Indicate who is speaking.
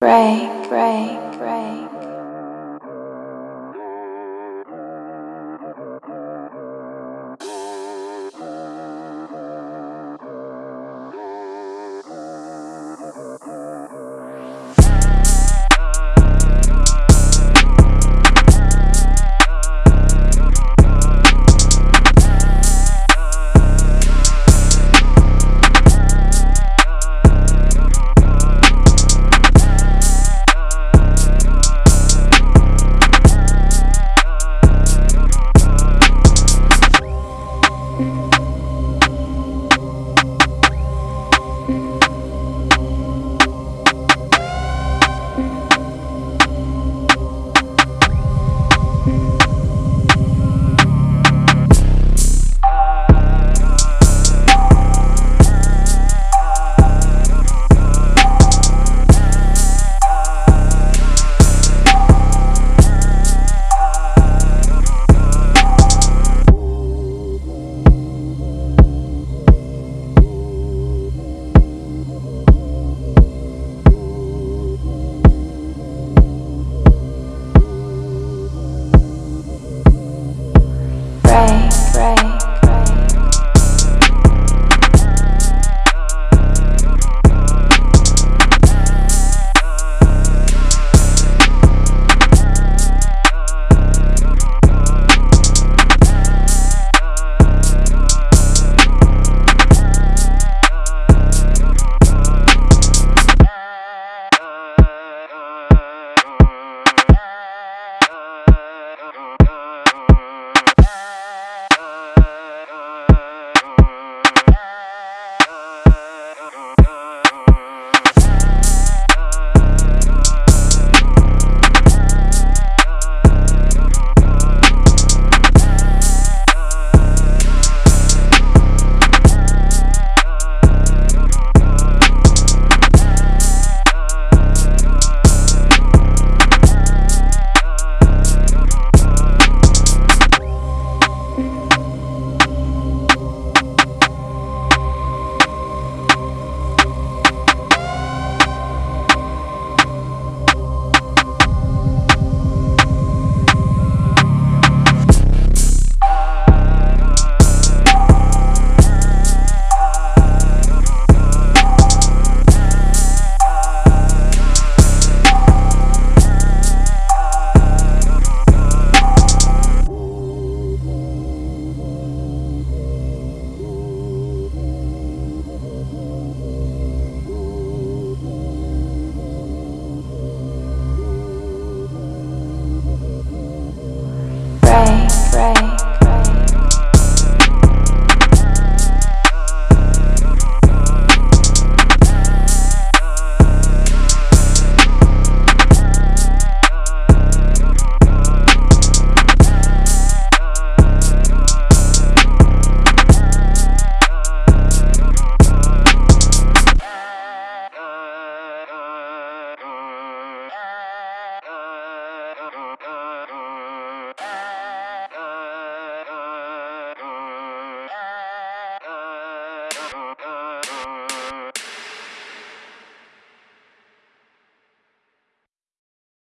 Speaker 1: break, break.